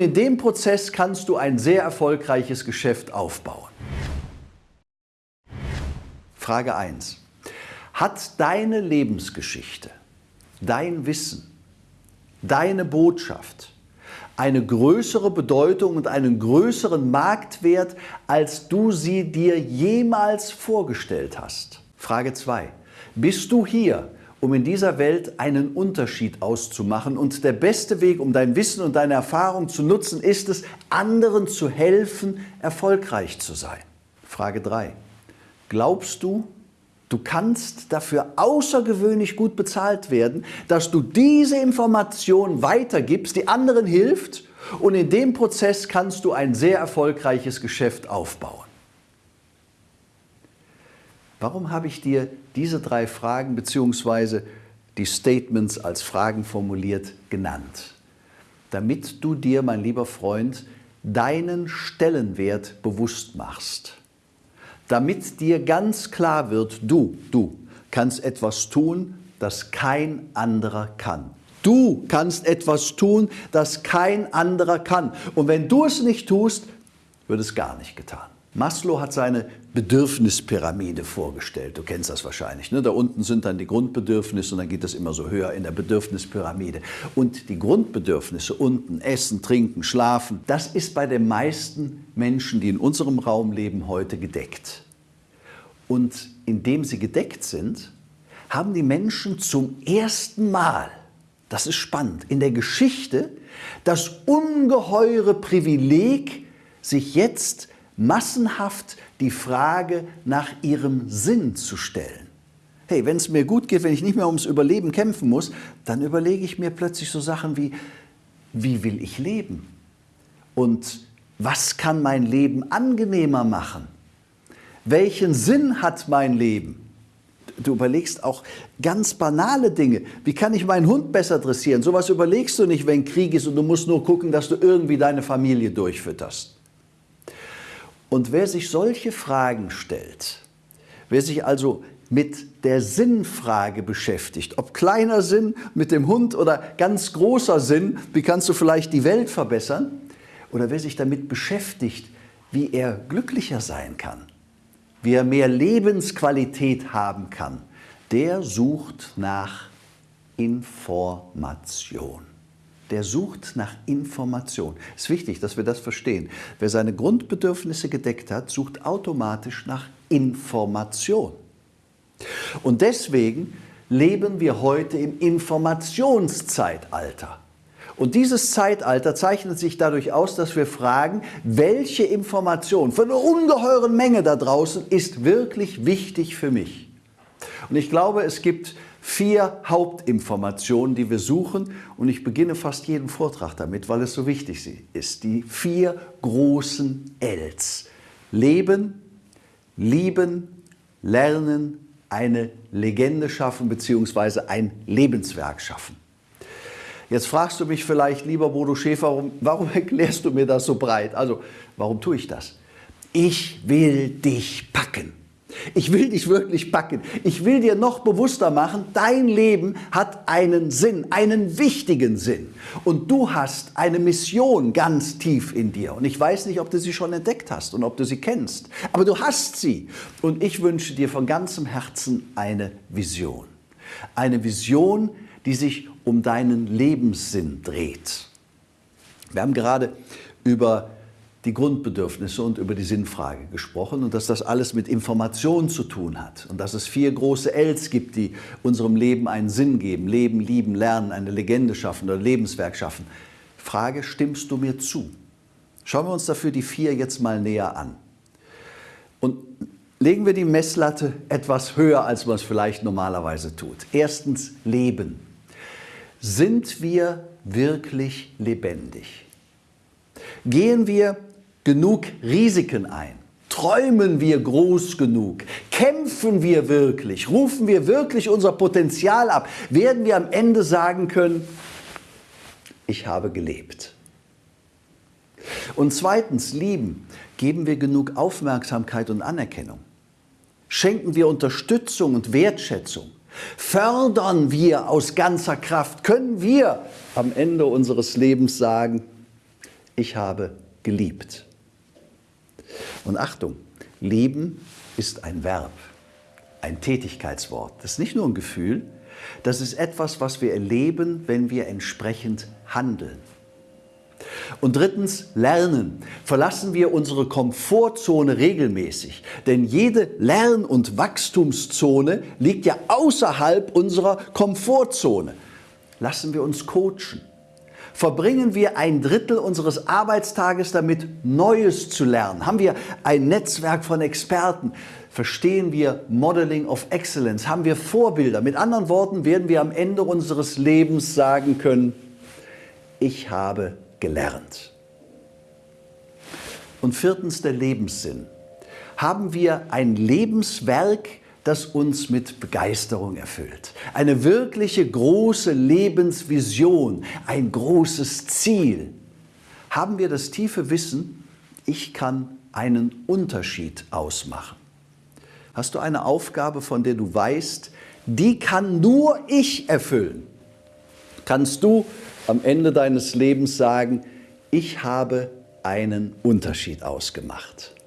In dem Prozess kannst du ein sehr erfolgreiches Geschäft aufbauen. Frage 1. Hat deine Lebensgeschichte, dein Wissen, deine Botschaft eine größere Bedeutung und einen größeren Marktwert, als du sie dir jemals vorgestellt hast? Frage 2. Bist du hier, um in dieser Welt einen Unterschied auszumachen. Und der beste Weg, um dein Wissen und deine Erfahrung zu nutzen, ist es, anderen zu helfen, erfolgreich zu sein. Frage 3. Glaubst du, du kannst dafür außergewöhnlich gut bezahlt werden, dass du diese Information weitergibst, die anderen hilft und in dem Prozess kannst du ein sehr erfolgreiches Geschäft aufbauen? Warum habe ich dir diese drei Fragen bzw. die Statements als Fragen formuliert genannt? Damit du dir, mein lieber Freund, deinen Stellenwert bewusst machst. Damit dir ganz klar wird, du, du kannst etwas tun, das kein anderer kann. Du kannst etwas tun, das kein anderer kann. Und wenn du es nicht tust, wird es gar nicht getan. Maslow hat seine Bedürfnispyramide vorgestellt. Du kennst das wahrscheinlich. Ne? Da unten sind dann die Grundbedürfnisse und dann geht das immer so höher in der Bedürfnispyramide. Und die Grundbedürfnisse unten, Essen, Trinken, Schlafen, das ist bei den meisten Menschen, die in unserem Raum leben, heute gedeckt. Und indem sie gedeckt sind, haben die Menschen zum ersten Mal, das ist spannend, in der Geschichte das ungeheure Privileg, sich jetzt massenhaft die Frage nach ihrem Sinn zu stellen. Hey, wenn es mir gut geht, wenn ich nicht mehr ums Überleben kämpfen muss, dann überlege ich mir plötzlich so Sachen wie, wie will ich leben? Und was kann mein Leben angenehmer machen? Welchen Sinn hat mein Leben? Du überlegst auch ganz banale Dinge. Wie kann ich meinen Hund besser dressieren? Sowas überlegst du nicht, wenn Krieg ist und du musst nur gucken, dass du irgendwie deine Familie durchfütterst. Und wer sich solche Fragen stellt, wer sich also mit der Sinnfrage beschäftigt, ob kleiner Sinn mit dem Hund oder ganz großer Sinn, wie kannst du vielleicht die Welt verbessern, oder wer sich damit beschäftigt, wie er glücklicher sein kann, wie er mehr Lebensqualität haben kann, der sucht nach Information der sucht nach Information. Es ist wichtig, dass wir das verstehen. Wer seine Grundbedürfnisse gedeckt hat, sucht automatisch nach Information. Und deswegen leben wir heute im Informationszeitalter. Und dieses Zeitalter zeichnet sich dadurch aus, dass wir fragen, welche Information von einer ungeheuren Menge da draußen ist wirklich wichtig für mich. Und ich glaube, es gibt vier Hauptinformationen, die wir suchen. Und ich beginne fast jeden Vortrag damit, weil es so wichtig ist. Die vier großen Ls. Leben, lieben, lernen, eine Legende schaffen bzw. ein Lebenswerk schaffen. Jetzt fragst du mich vielleicht, lieber Bodo Schäfer, warum, warum erklärst du mir das so breit? Also, warum tue ich das? Ich will dich packen. Ich will dich wirklich packen. Ich will dir noch bewusster machen, dein Leben hat einen Sinn, einen wichtigen Sinn. Und du hast eine Mission ganz tief in dir. Und ich weiß nicht, ob du sie schon entdeckt hast und ob du sie kennst. Aber du hast sie. Und ich wünsche dir von ganzem Herzen eine Vision. Eine Vision, die sich um deinen Lebenssinn dreht. Wir haben gerade über die Grundbedürfnisse und über die Sinnfrage gesprochen und dass das alles mit Information zu tun hat und dass es vier große Ls gibt, die unserem Leben einen Sinn geben. Leben, lieben, lernen, eine Legende schaffen oder Lebenswerk schaffen. Frage, stimmst du mir zu? Schauen wir uns dafür die vier jetzt mal näher an. Und legen wir die Messlatte etwas höher, als man es vielleicht normalerweise tut. Erstens, Leben. Sind wir wirklich lebendig? Gehen wir genug Risiken ein? Träumen wir groß genug? Kämpfen wir wirklich? Rufen wir wirklich unser Potenzial ab? Werden wir am Ende sagen können, ich habe gelebt? Und zweitens, lieben, geben wir genug Aufmerksamkeit und Anerkennung? Schenken wir Unterstützung und Wertschätzung? Fördern wir aus ganzer Kraft? Können wir am Ende unseres Lebens sagen, ich habe geliebt. Und Achtung, lieben ist ein Verb, ein Tätigkeitswort. Das ist nicht nur ein Gefühl, das ist etwas, was wir erleben, wenn wir entsprechend handeln. Und drittens, lernen. Verlassen wir unsere Komfortzone regelmäßig. Denn jede Lern- und Wachstumszone liegt ja außerhalb unserer Komfortzone. Lassen wir uns coachen. Verbringen wir ein Drittel unseres Arbeitstages damit, Neues zu lernen? Haben wir ein Netzwerk von Experten? Verstehen wir Modeling of Excellence? Haben wir Vorbilder? Mit anderen Worten werden wir am Ende unseres Lebens sagen können, ich habe gelernt. Und viertens der Lebenssinn. Haben wir ein Lebenswerk, das uns mit Begeisterung erfüllt. Eine wirkliche große Lebensvision, ein großes Ziel. Haben wir das tiefe Wissen, ich kann einen Unterschied ausmachen. Hast du eine Aufgabe, von der du weißt, die kann nur ich erfüllen? Kannst du am Ende deines Lebens sagen, ich habe einen Unterschied ausgemacht.